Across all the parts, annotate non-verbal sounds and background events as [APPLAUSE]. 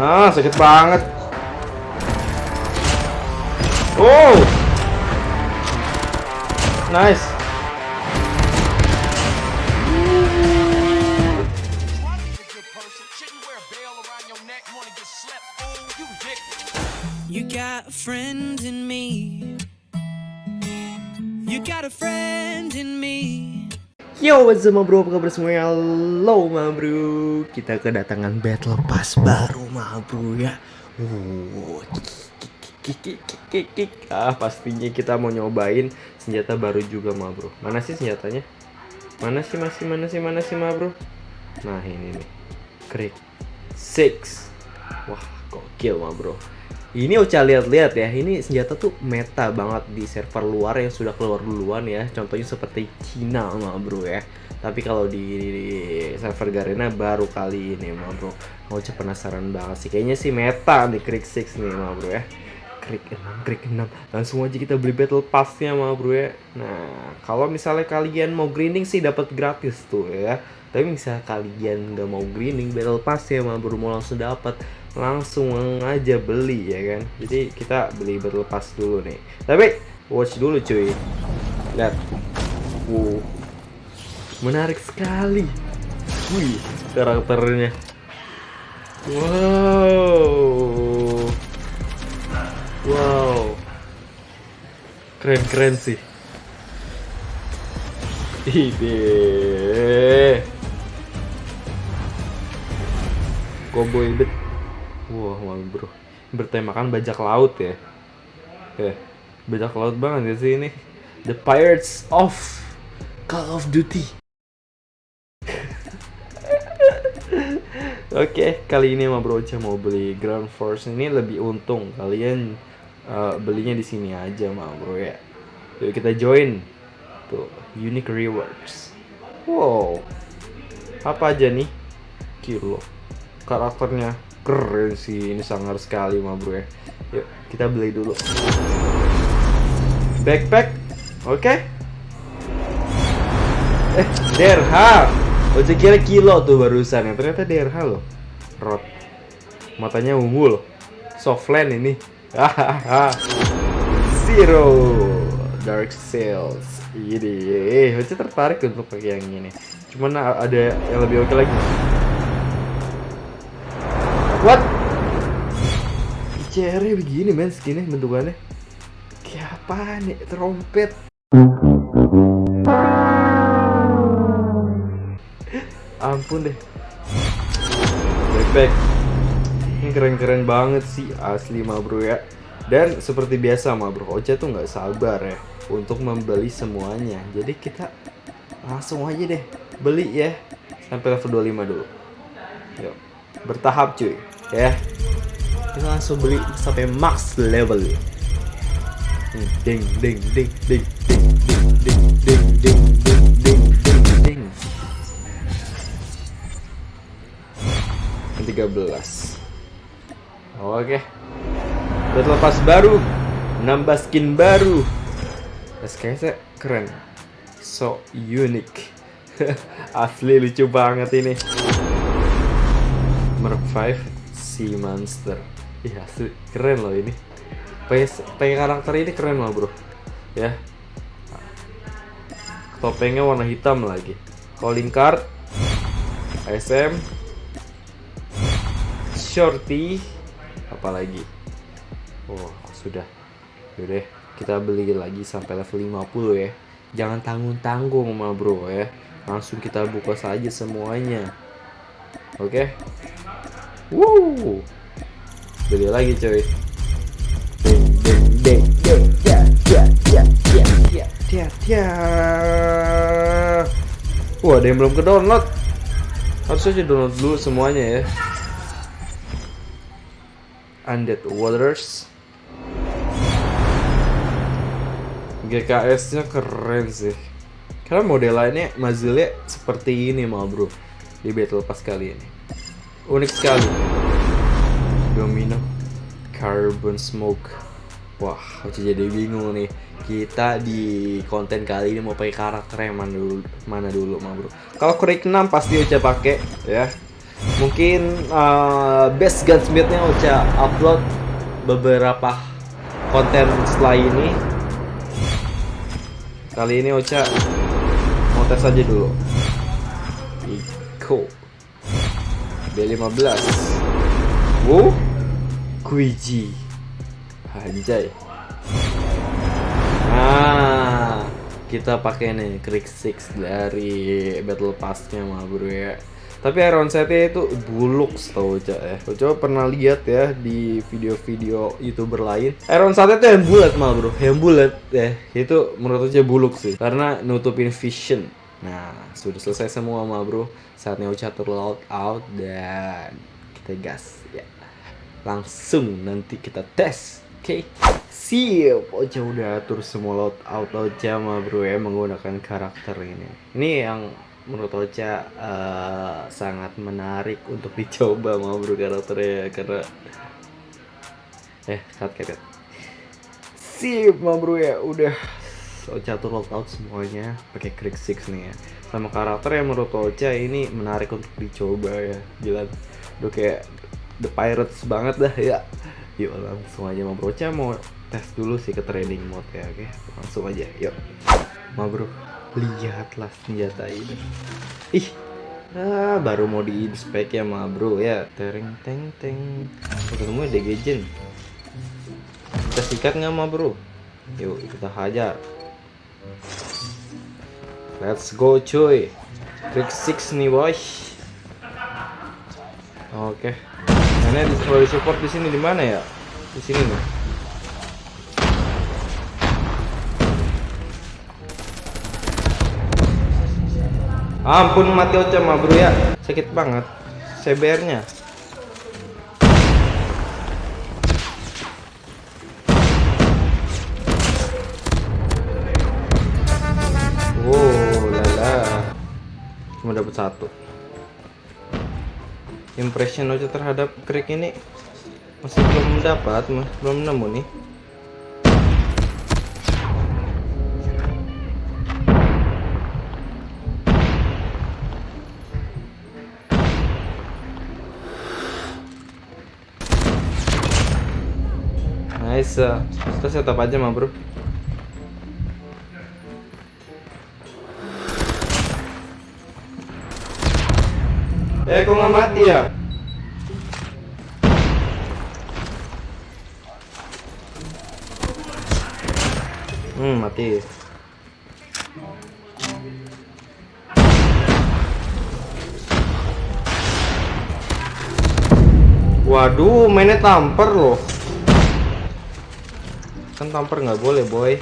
Ah, sakit banget. Oh. Nice. You got a friend in me. You got a friend in me. Yo, what's up bro? Apa kabar semuanya? Halo ma bro Kita kedatangan battle pass baru ma bro ya uh. Ah, pastinya kita mau nyobain senjata baru juga ma bro Mana sih senjatanya? Mana sih, masih, mana sih, mana sih ma bro? Nah ini nih Krik 6 Wah, gokil ma bro ini Ocha lihat-lihat ya, ini senjata tuh meta banget di server luar yang sudah keluar duluan ya. Contohnya seperti Cina mah bro ya. Tapi kalau di, di server Garena baru kali ini mah bro. Ocha penasaran banget sih. Kayaknya sih meta nih Krik 6 nih mah bro ya. Krik 6, Krik 6. Langsung aja kita beli battle passnya mah bro ya. Nah, kalau misalnya kalian mau grinding sih dapat gratis tuh ya. Tapi misalnya kalian nggak mau grinding battle pass ya mah bro mau langsung dapat langsung aja beli ya kan? Jadi kita beli berlepas dulu nih. Tapi watch dulu cuy. Lihat. Wow. Menarik sekali. Wih karakternya. Wow. Wow. Keren keren sih. Ide Cowboy bet Wah, wow, bro. Bertemakan bajak laut ya. Eh, bajak laut banget ya sih ini. The Pirates of Call of Duty. [LAUGHS] Oke, okay, kali ini sama Bro Ocha mau beli Ground Force ini lebih untung. Kalian uh, belinya di sini aja sama Bro ya. Yuk kita join. Tuh, Unique Rewards. Wow. Apa aja nih? Kilo. Karakternya. Keren sih ini sangar sekali mah bro ya. Yuk kita beli dulu. Backpack oke. Okay. eh DRH oh kira kilo tuh barusan ya. Ternyata DRH loh. Rot. Matanya ungu loh. Softland ini. Zero. Dark sales ini eh tertarik untuk pakai yang ini. Cuman ada yang lebih oke lagi What? Cherry begini men skinnya bentukannya. Kayak apa nih? Trompet. Ampun deh. Backpack. Ini keren-keren banget sih Asli mah bro ya. Dan seperti biasa mah bro Ocha tuh nggak sabar ya Untuk membeli semuanya. Jadi kita langsung aja deh Beli ya. Sampai level 25 dulu. Yuk bertahap cuy ya kita langsung beli sampai max level ding ding ding ding ding ding ding ding ding ding ding ding ding 13 oke udah lepas baru nambah skin baru SKS keren so unique asli lucu banget ini Merc 5 Sea Monster. Iya keren loh ini. Pakai karakter ini keren loh bro. Ya. Topengnya warna hitam lagi. Calling card SM Shorty Apalagi? Oh sudah. Yaudah kita beli lagi sampai level 50 ya. Jangan tanggung-tanggung ma bro ya. Langsung kita buka saja semuanya. Oke? okay? Wow. Beli lagi ya. Wah, ada yang belum ke download. Harus aja download dulu semuanya ya. Undead Waters. GKS-nya keren sih. Karena model lainnya Mazilnya seperti ini mal bro di Battle Pass kali ini unik sekali. Domino carbon smoke. Wah aku jadi bingung nih. Kita di konten kali ini mau pakai karakter yang mana dulu mana dulu mah bro? Kalau Quake 6 pasti udah pakai ya. Mungkin uh, best gunsmithnya Ocha upload beberapa konten setelah ini. Kali ini Ocha mau tes aja dulu. Iko B15. Wow, Kuiji. Anjay. Nah, kita pakai nih Krieg 6 dari Battle Pass-nya mah bro ya. Tapi Iron Set-nya itu buluk tau Cak ya. Coba pernah lihat ya di video-video YouTuber lain. Iron Set itu yang bulat mah bro, yang bulat ya. Itu menurut Ocha buluk sih karena nutupin vision. Nah, sudah selesai semua mah bro. Saatnya Ocha turn out dan kita gas ya. Langsung nanti kita tes. Oke. Siap, Ocha udah atur semua loadout Ocha mah bro ya menggunakan karakter ini. Ini yang menurut Ocha eh, sangat menarik untuk [LAUGHS] dicoba mah bro karakternya karena eh cut cut, cut. Sip mah bro ya udah Ocha atur loadout semuanya pakai Krieg 6 nih ya. Sama karakter yang menurut Ocha ini menarik untuk dicoba ya. Gila. Udah kayak The Pirates banget dah ya. Yuk langsung aja bro. Ocha mau tes dulu sih ke training mode ya oke? Langsung aja yuk. Ma bro. Lihatlah senjata ini. Ih ah, baru mau di inspek ya ma bro ya. Tering teng teng. Ketemu degejen kita sikat nggak ma bro? Yuk kita hajar let's go cuy. Trick 6 nih boy. Oke. Nah, di kalau support di sini di mana ya? Di sini nih. Ampun mati Ocha mah bro ya. Sakit banget. CBR Impression Ocha terhadap krik ini Masih belum mendapat Belum nemu nih Nice. Kita setup aja mah, Bro. Eh, kok nggak mati ya? Hmm, mati. Waduh, mainnya tamper loh kan tamper nggak boleh boy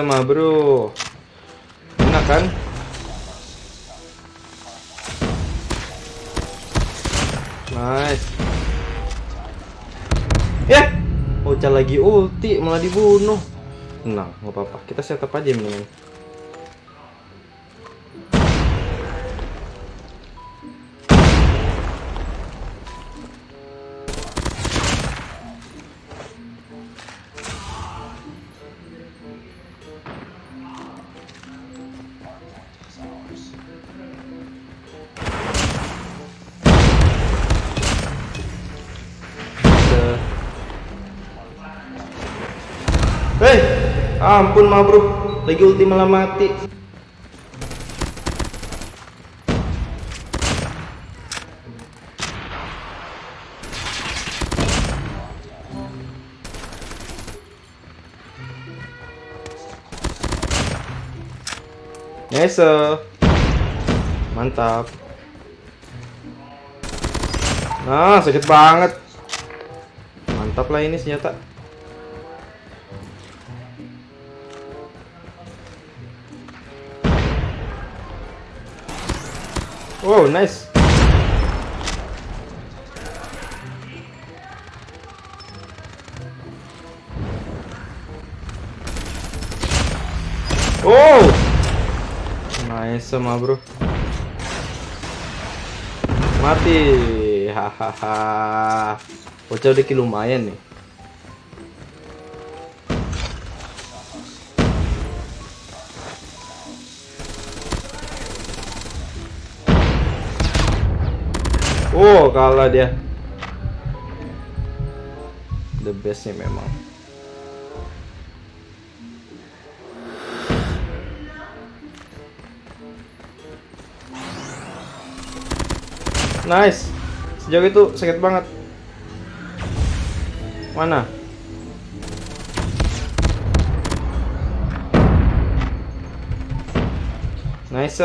mah bro enak kan Nice. Ya, Ocha lagi ulti malah dibunuh. Nah, nggak apa-apa. Kita setup aja mendingan. Hei, ampun mah bro, lagi ulti malah mati. Nice, mantap. Nah, sakit banget mantap lah ini senjata wow nice Oh, nice sama bro. Mati, hahaha. Bocah udah lumayan nih. Oh, kalah dia. The best nih memang. Nice. Sejauh itu sakit banget. Mana? Nice.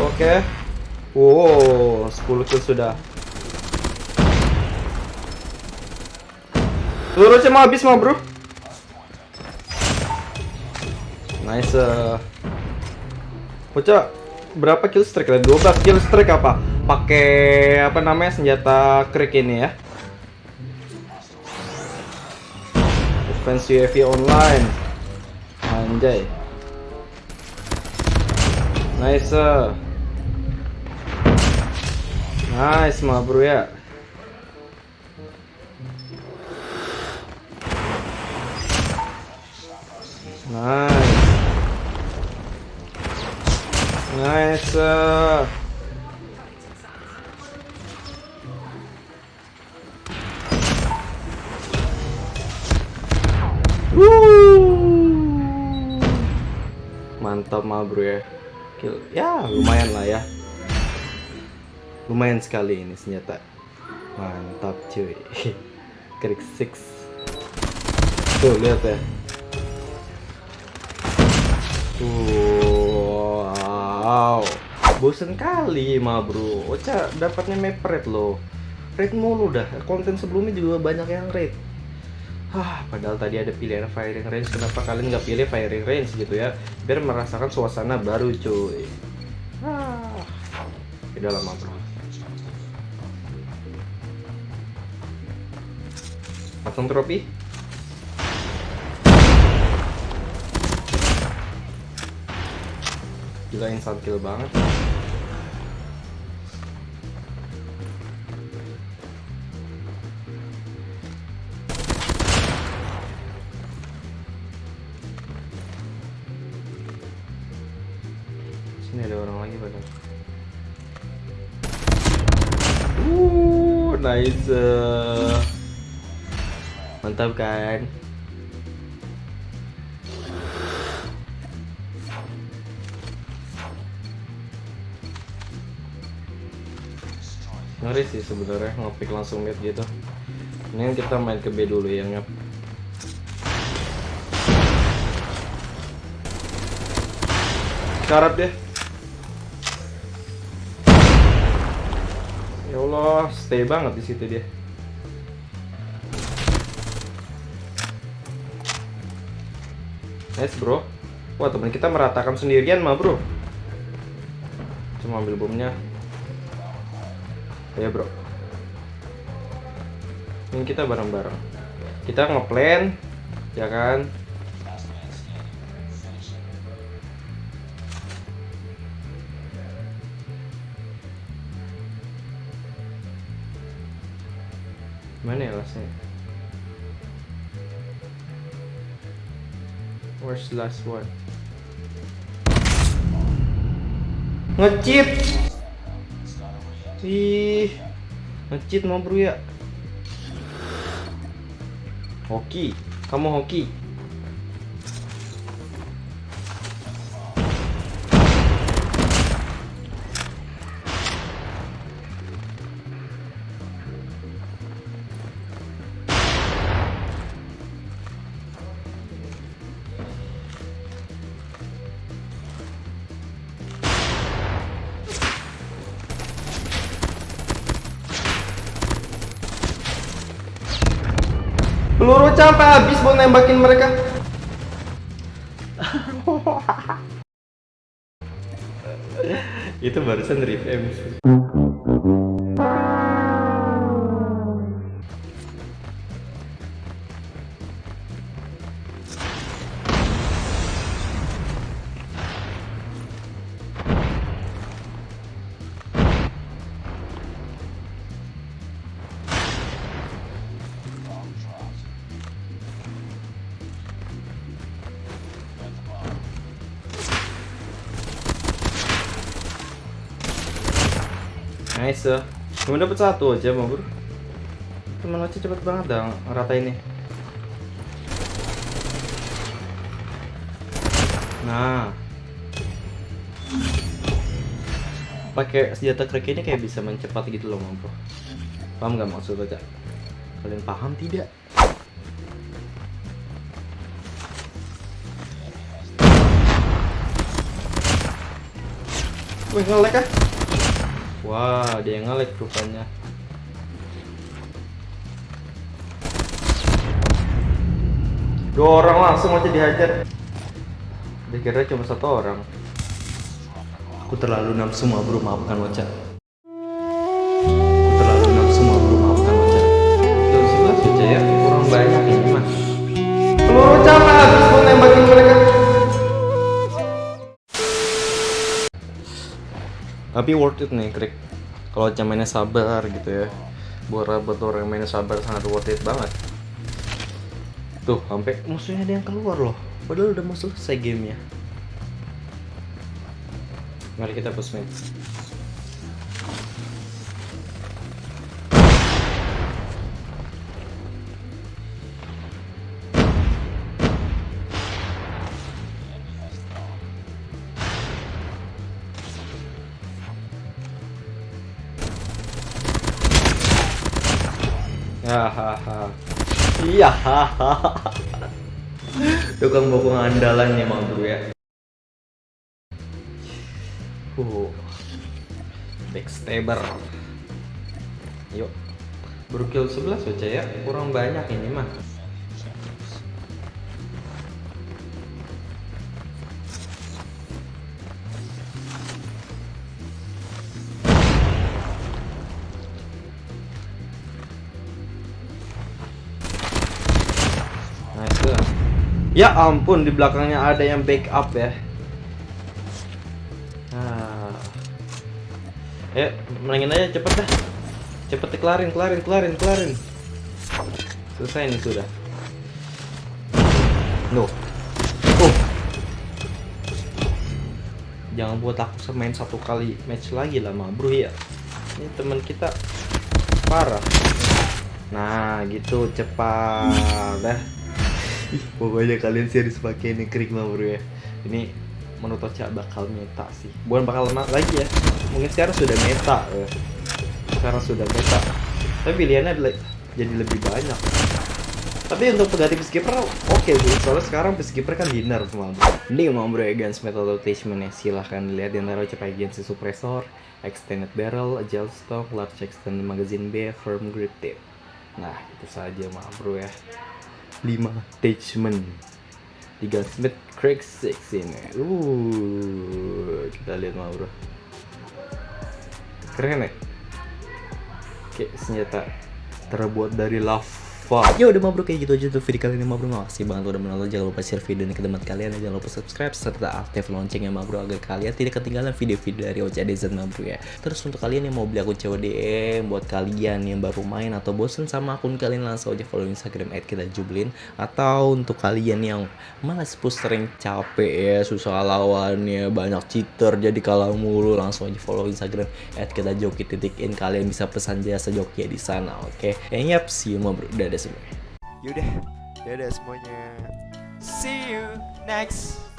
Oke. Wow, 10 kill sudah. Seluruhnya mau habis mah, Bro. Nice. Bocah berapa kill streak? 12 kill streak apa? Pakai apa namanya senjata krik ini ya. Defense UAV online. Anjay. Nice. Nice mah bro ya. Nice. Nice. Mantap mah bro ya. Kill. Ya lumayan lah ya. Lumayan sekali ini senjata. Mantap cuy. [LAUGHS] Krik 6. Tuh lihat ya. Wow. Bosen kali mah bro. Ocha dapatnya map red loh. Red mulu dah. Konten sebelumnya juga banyak yang red. Hah, padahal tadi ada pilihan firing range. Kenapa kalian nggak pilih firing range gitu ya? Biar merasakan suasana baru cuy. Ah, udah lama bro. Pasang trofi. Gila instant kill banget. Sini ada orang lagi padahal. Uh, nice. Mantap kan? Ngeri sih sebenarnya ngopick langsung mid gitu. Ini kita main ke B dulu ya ngap. Syarat deh. Allah, stay banget di situ dia. Nice bro. Wah teman kita meratakan sendirian mah bro. Cuma ambil bomnya. Ya bro. Ini kita bareng-bareng. Kita ngeplan, ya kan? Mana ya lastnya? Where's the last one? Ngecheat. Ih, ngecheat mau bro ya. Hoki, kamu hoki. Peluru sampai habis buat nembakin mereka. Itu barusan review. Nice ya. Cuma dapat satu aja mau bro. Teman aja cepet banget dong rata ini. Nah. Pakai senjata crack ini kayak bisa mencepat gitu loh, Bro. Paham nggak maksud baca? Kalian paham tidak? Wih, ngelek ah. Wah, dia yang ngelek rupanya. Dua orang langsung aja dihajar. Dikira cuma satu orang. Aku terlalu nafsu bro, maafkan Waca. Aku terlalu nafsu bro, maafkan Waca. Tuh, sebelah saja ya, kurang banyak ini mah. Peluru cara Tapi worth it nih, Krik. Kalau Waca mainnya sabar gitu ya. Buat buat orang yang mainnya sabar sangat worth it banget. Tuh, sampai musuhnya ada yang keluar loh. Padahal udah mau selesai gamenya. Mari kita push mid. Haha. [LAUGHS] Tukang bokong andalan nih Mang Bro ya. Uh. Backstabber. Yuk. Baru kill 11 aja ya. Kurang banyak ini mah. Ya ampun di belakangnya ada yang backup ya. Nah. Ya, menangin aja cepet dah. Cepet kelarin, kelarin, kelarin, kelarin. Selesai nih sudah. No. Oh. Jangan buat aku main satu kali match lagi lah, ma bro ya. Ini teman kita parah. Nah, gitu cepat dah. [LAUGHS] Pokoknya kalian serius pakai ini krik mah bro ya. Ini menurut Ocha bakal meta sih. Bukan bakal lagi ya. Mungkin sekarang sudah meta ya. Sekarang sudah meta. Tapi pilihannya jadi lebih banyak. Tapi untuk pengganti peacekeeper oke sih. Soalnya sekarang peacekeeper kan dinner semua. Ini mau bro ya guns metal rotation ya. Silahkan lihat di antara Ocha agency suppressor, extended barrel, agile stock, large extended magazine B, firm grip tip. Nah, itu saja mah bro ya. 5 attachment 3 Smith Craig 6 ini. Uh kita lihat mah bro keren ya? Kayak senjata terbuat dari lava ya udah mah bro kayak gitu aja tuh video kali ini bro makasih banget udah menonton. Jangan lupa share video ini ke teman kalian. Jangan lupa subscribe serta aktif loncengnya bro agar kalian tidak ketinggalan video-video dari OCDZ bro ya. Terus untuk kalian yang mau beli akun CODM buat kalian yang baru main atau bosen sama akun kalian langsung aja follow instagram kita jublin. Atau untuk kalian yang malas push rank capek ya susah lawannya banyak cheater jadi kalah mulu langsung aja follow instagram at kita joki titik in. Kalian bisa pesan jasa joki di sana oke? Okay? kayaknya see you bro dadah semua Yaudah, dadah semuanya. See you next